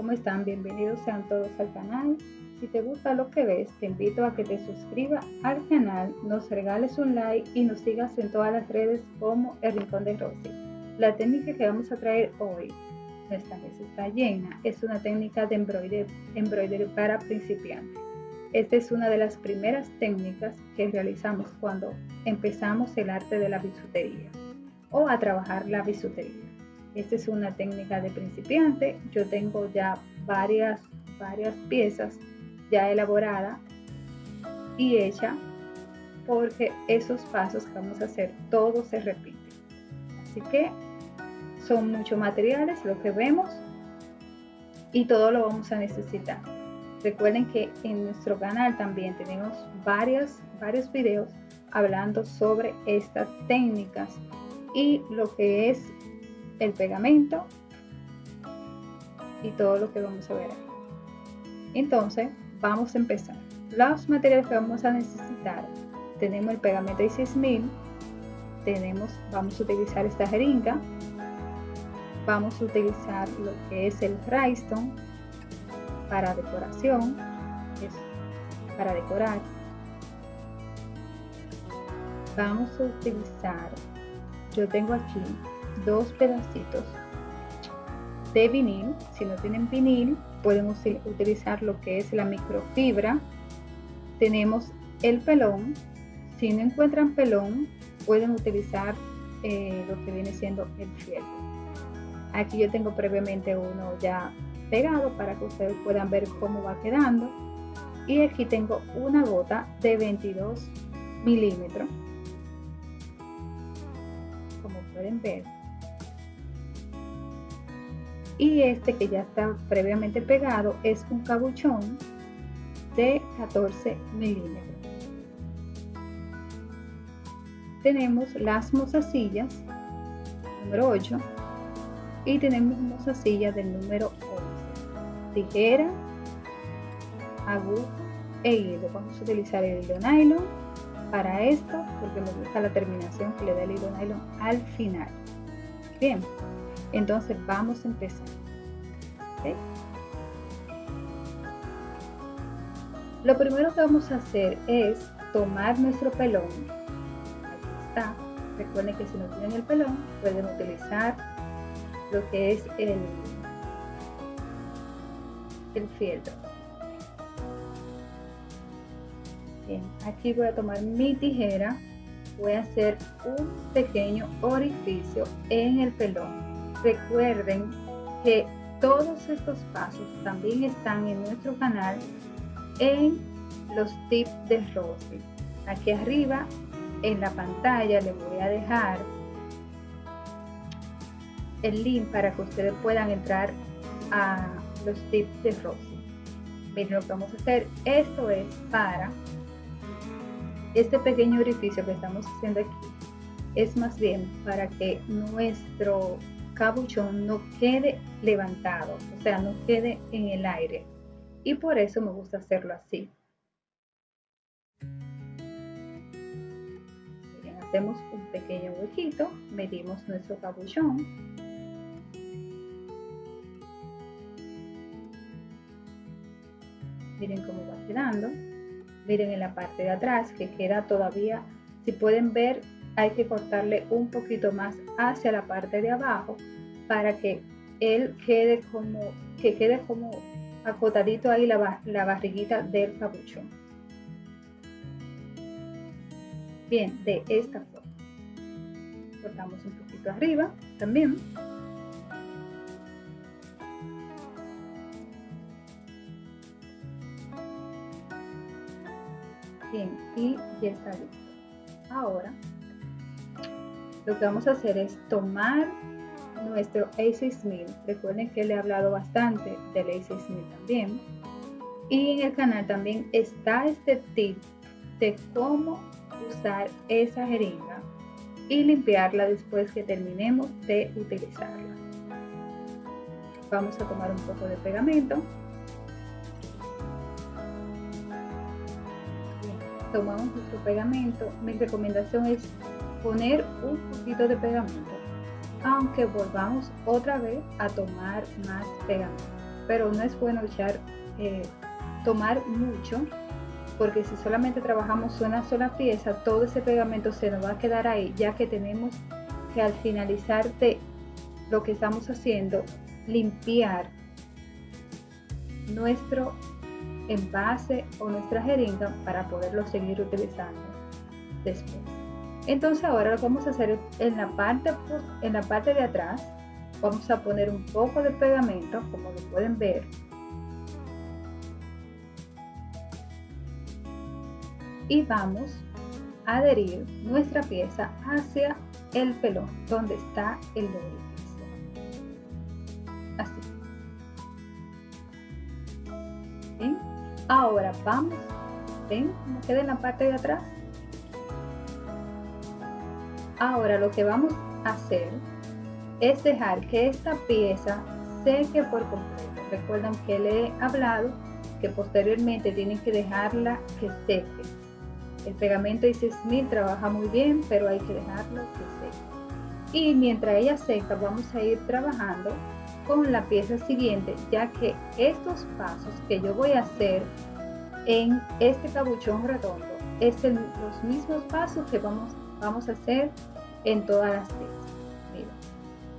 ¿cómo están? Bienvenidos sean todos al canal. Si te gusta lo que ves, te invito a que te suscribas al canal, nos regales un like y nos sigas en todas las redes como El Rincón de Rosy. La técnica que vamos a traer hoy, esta vez está llena, es una técnica de embroidery, para principiantes. Esta es una de las primeras técnicas que realizamos cuando empezamos el arte de la bisutería o a trabajar la bisutería. Esta es una técnica de principiante. Yo tengo ya varias, varias piezas ya elaboradas y hecha porque esos pasos que vamos a hacer todos se repiten. Así que son muchos materiales lo que vemos y todo lo vamos a necesitar. Recuerden que en nuestro canal también tenemos varias, varios videos hablando sobre estas técnicas y lo que es el pegamento y todo lo que vamos a ver Entonces, vamos a empezar. Los materiales que vamos a necesitar, tenemos el pegamento 6000, tenemos, vamos a utilizar esta jeringa, vamos a utilizar lo que es el rhinestone para decoración, para decorar. Vamos a utilizar, yo tengo aquí dos pedacitos de vinil. Si no tienen vinil, pueden utilizar lo que es la microfibra. Tenemos el pelón. Si no encuentran pelón, pueden utilizar eh, lo que viene siendo el fieltro. Aquí yo tengo previamente uno ya pegado para que ustedes puedan ver cómo va quedando. Y aquí tengo una gota de 22 milímetros. Como pueden ver, y este que ya está previamente pegado es un cabuchón de 14 milímetros. Tenemos las mozasillas número 8 y tenemos mozasillas del número 11. Tijera, aguja e hilo. Vamos a utilizar el hilo nylon para esto porque me gusta la terminación que le da el hilo nylon al final. Bien, entonces vamos a empezar. Lo primero que vamos a hacer es tomar nuestro pelón. Aquí está. Recuerden que si no tienen el pelón, pueden utilizar lo que es el, el fieltro. Aquí voy a tomar mi tijera, voy a hacer un pequeño orificio en el pelón Recuerden que todos estos pasos también están en nuestro canal en los tips de Rosy. Aquí arriba en la pantalla les voy a dejar el link para que ustedes puedan entrar a los tips de Rosy. Miren lo que vamos a hacer. Esto es para este pequeño orificio que estamos haciendo aquí. Es más bien para que nuestro cabuchón no quede levantado, o sea, no quede en el aire. Y por eso me gusta hacerlo así. hacemos un pequeño huequito, medimos nuestro cabuchón. Miren cómo va quedando. Miren en la parte de atrás que queda todavía, si pueden ver hay que cortarle un poquito más hacia la parte de abajo para que él quede como, que quede como acotadito ahí la, la barriguita del capuchón. Bien, de esta forma. Cortamos un poquito arriba también. Bien, y ya está listo. Ahora lo que vamos a hacer es tomar nuestro A6000. Recuerden que le he hablado bastante del A6000 también. Y en el canal también está este tip de cómo usar esa jeringa y limpiarla después que terminemos de utilizarla. Vamos a tomar un poco de pegamento. tomamos nuestro pegamento. Mi recomendación es poner un poquito de pegamento aunque volvamos otra vez a tomar más pegamento. Pero no es bueno echar, eh, tomar mucho, porque si solamente trabajamos una sola pieza, todo ese pegamento se nos va a quedar ahí, ya que tenemos que al finalizar de lo que estamos haciendo, limpiar nuestro envase o nuestra jeringa para poderlo seguir utilizando después. Entonces ahora lo vamos a hacer en la parte, en la parte de atrás, vamos a poner un poco de pegamento, como lo pueden ver. Y vamos a adherir nuestra pieza hacia el pelón, donde está el orificio. Así. Ahora vamos, ¿ven cómo queda en la parte de atrás? Ahora lo que vamos a hacer es dejar que esta pieza seque por completo. Recuerdan que le he hablado que posteriormente tienen que dejarla que seque. El pegamento Smith trabaja muy bien, pero hay que dejarlo que seque. Y mientras ella seca, vamos a ir trabajando con la pieza siguiente, ya que estos pasos que yo voy a hacer en este cabuchón redondo es los mismos pasos que vamos, vamos a hacer en todas las piezas. Mira,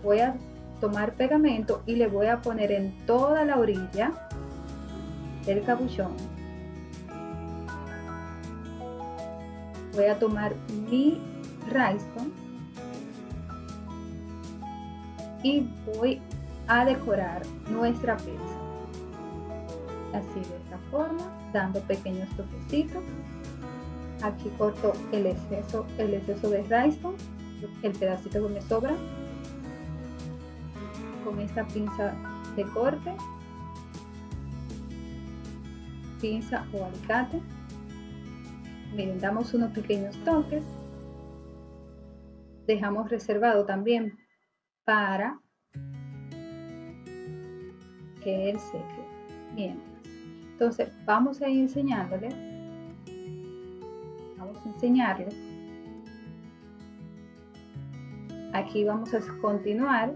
voy a tomar pegamento y le voy a poner en toda la orilla del capuchón. Voy a tomar mi rhinestone y voy a decorar nuestra pieza. Así de esta forma, dando pequeños toquecitos. Aquí corto el exceso, el exceso de rhinestone el pedacito que me sobra. Con esta pinza de corte. Pinza o alicate. Miren damos unos pequeños toques. Dejamos reservado también para que él seque. Mientras entonces vamos a ir enseñándole enseñarle Aquí vamos a continuar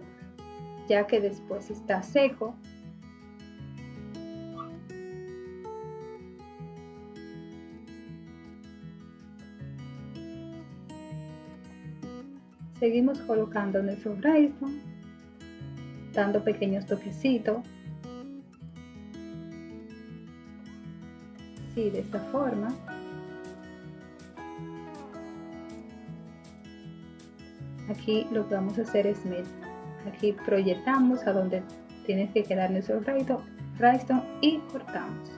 ya que después está seco. Seguimos colocando nuestro rhinestone, dando pequeños toquecitos. Sí, de esta forma. Aquí lo que vamos a hacer es aquí proyectamos a donde tiene que quedar nuestro rhinestone y cortamos.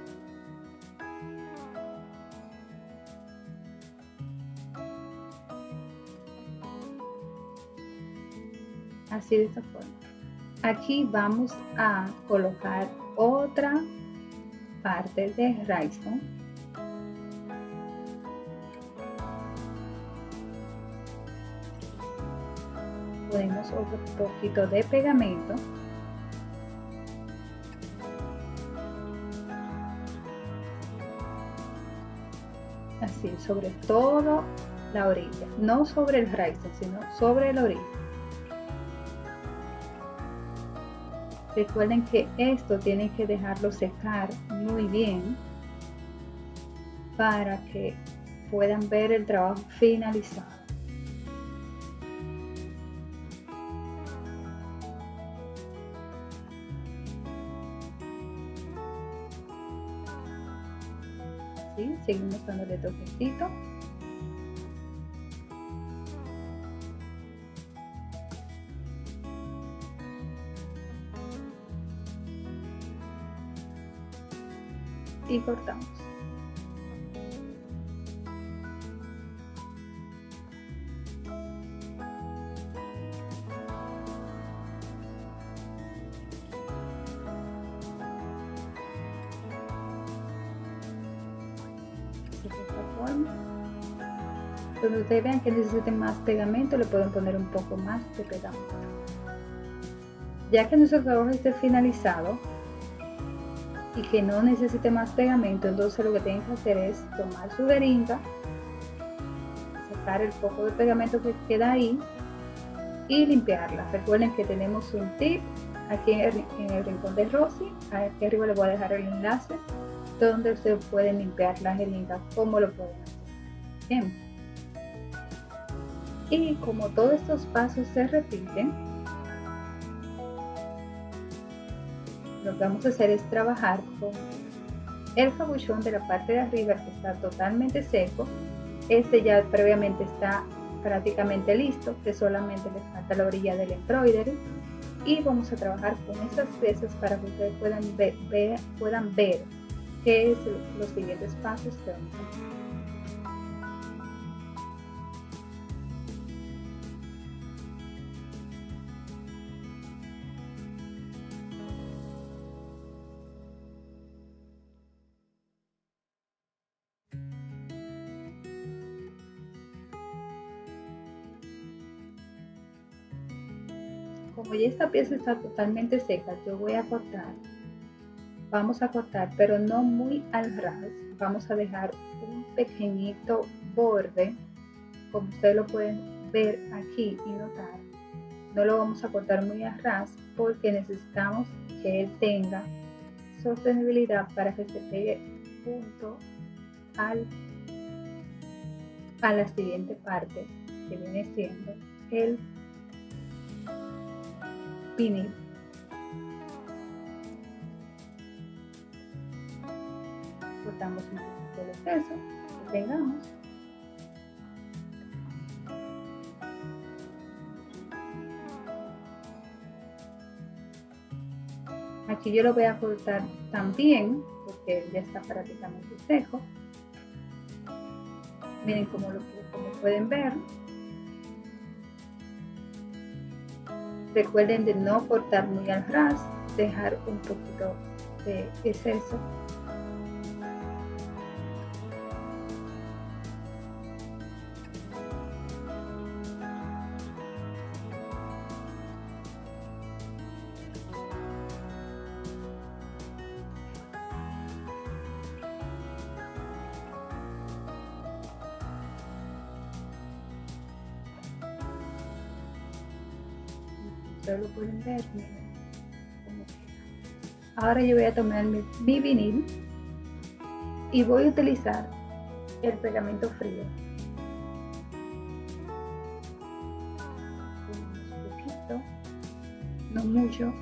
Así de esta forma. Aquí vamos a colocar otra parte de rhinestone otro poquito de pegamento. Así sobre todo la orilla. No sobre el raíz sino sobre la orilla. Recuerden que esto tienen que dejarlo secar muy bien para que puedan ver el trabajo finalizado seguimos dándole toquecito y cortamos Cuando ustedes vean que necesiten más pegamento, le pueden poner un poco más de pegamento. Ya que nuestro trabajo esté finalizado y que no necesite más pegamento, entonces lo que tienen que hacer es tomar su jeringa, sacar el poco de pegamento que queda ahí y limpiarla. Recuerden que tenemos un tip aquí en el, rincón de Rosy. Aquí arriba les voy a dejar el enlace donde se pueden limpiar las heridas, como lo pueden hacer. Y como todos estos pasos se repiten, lo que vamos a hacer es trabajar con el cabuchón de la parte de arriba que está totalmente seco. Este ya previamente está prácticamente listo, que solamente le falta la orilla del embroidery. Y vamos a trabajar con esas piezas para que ustedes puedan ver, puedan ver qué es los siguientes pasos que vamos a hacer. como ya esta pieza está totalmente seca, yo voy a cortar. Vamos a cortar, pero no muy al ras. Vamos a dejar un pequeñito borde, como ustedes lo pueden ver aquí y notar. No lo vamos a cortar muy al ras porque necesitamos que él tenga sostenibilidad para que se pegue junto al, a la siguiente parte que viene siendo el vinil. Cortamos un poquito de exceso y pegamos. Aquí yo lo voy a cortar también porque ya está prácticamente seco. Miren como, lo, como pueden ver, Recuerden de no cortar muy al ras, dejar un poquito de exceso lo pueden ver, Ahora yo voy a tomar mi, vinil y voy a utilizar el pegamento frío. Un poquito, no mucho,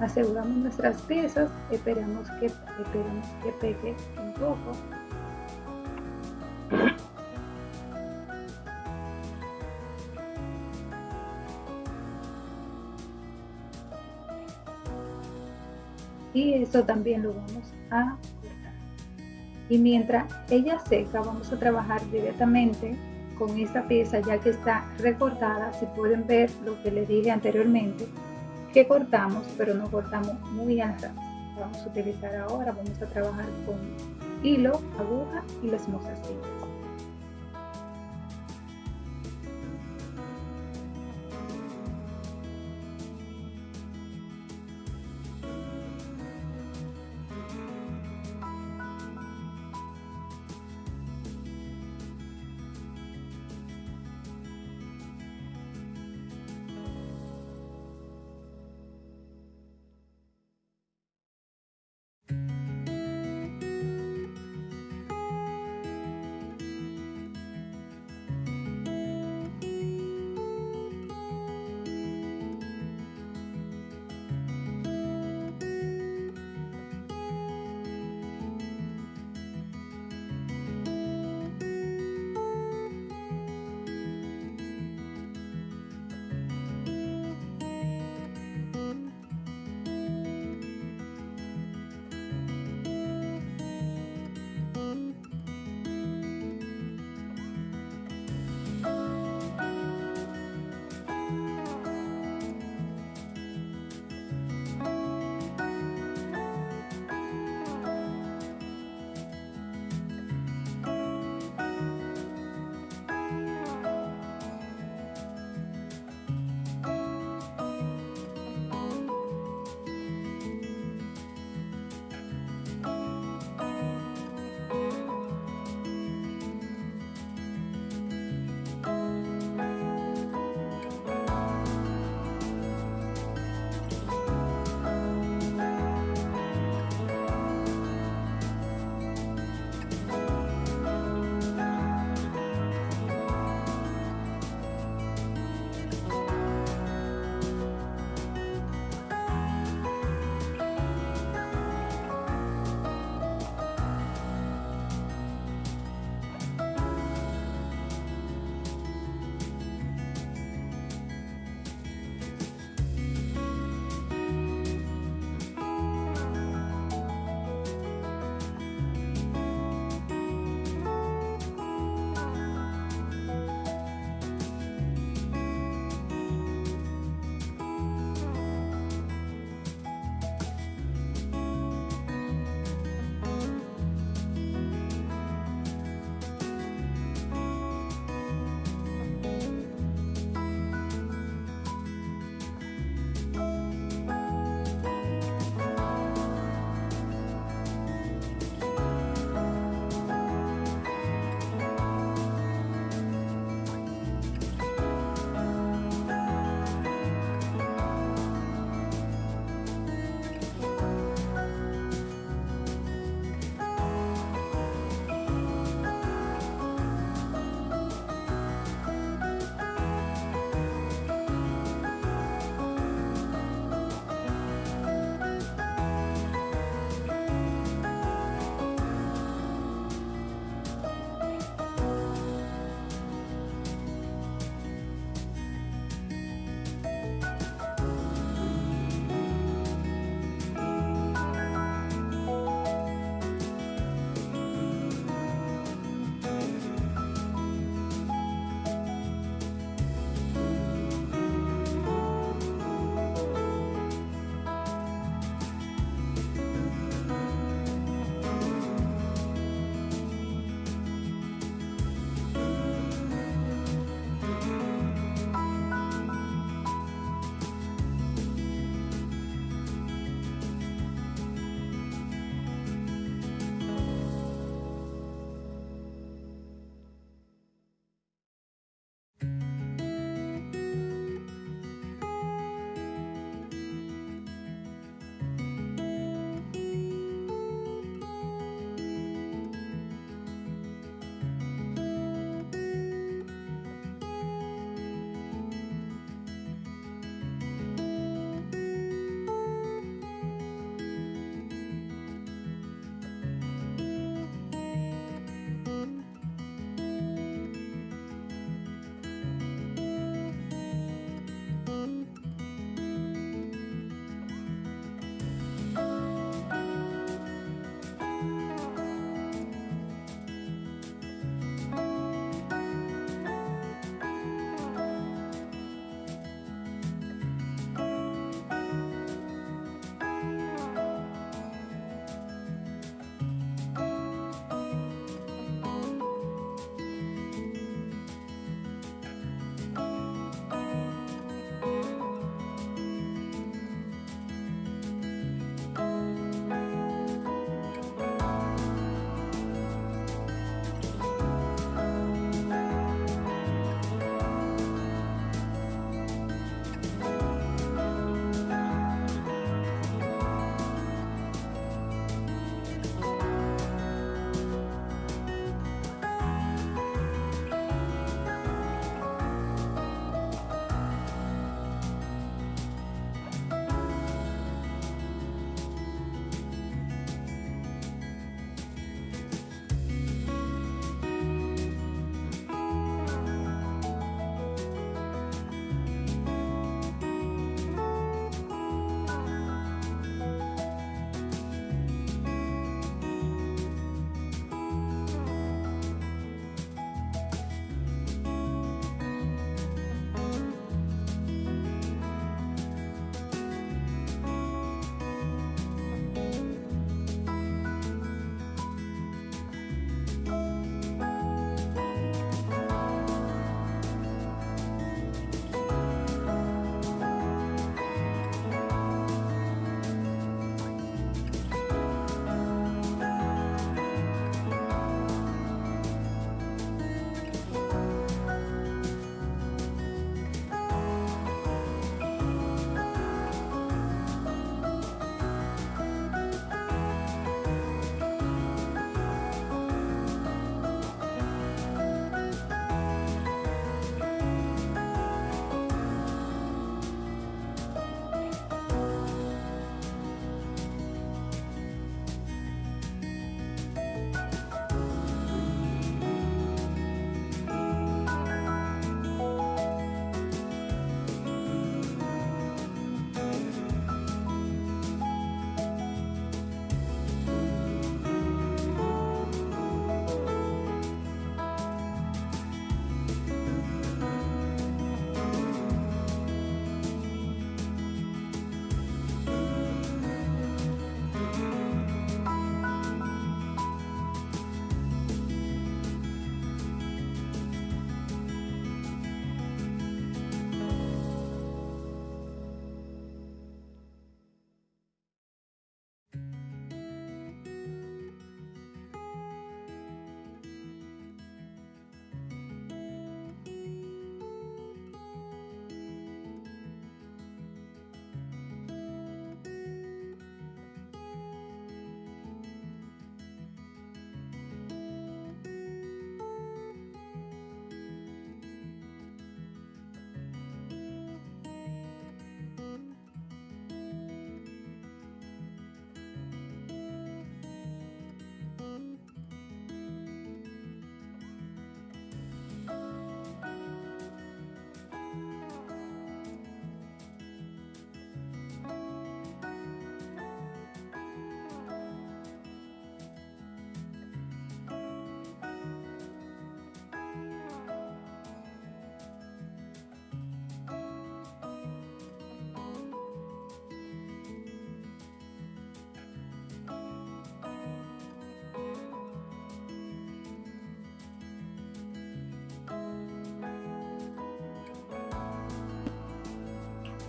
aseguramos nuestras piezas, esperamos que, esperamos que pegue un poco. Y eso también lo vamos a cortar. Y mientras ella seca, vamos a trabajar directamente con esta pieza ya que está recortada. Si pueden ver lo que les dije anteriormente, que cortamos, pero no cortamos muy al Vamos a utilizar ahora, vamos a trabajar con hilo, aguja y las mostacillas.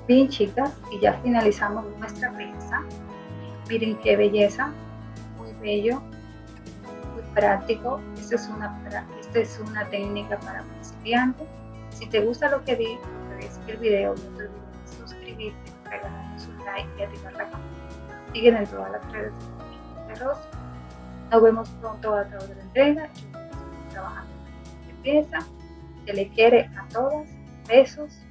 Bien chicas, y ya finalizamos nuestra pieza. Miren qué belleza, muy bello, muy práctico. Esta es una, esta es una técnica para principiantes. Si te gusta lo que vi, ves el video, no te olvides suscribirte, regalarnos un like y activar la campanita. Siguen en todas las redes de Rosa. Nos vemos pronto a otra entrega. Yo estoy trabajando en pieza. Se le quiere a todas. Besos.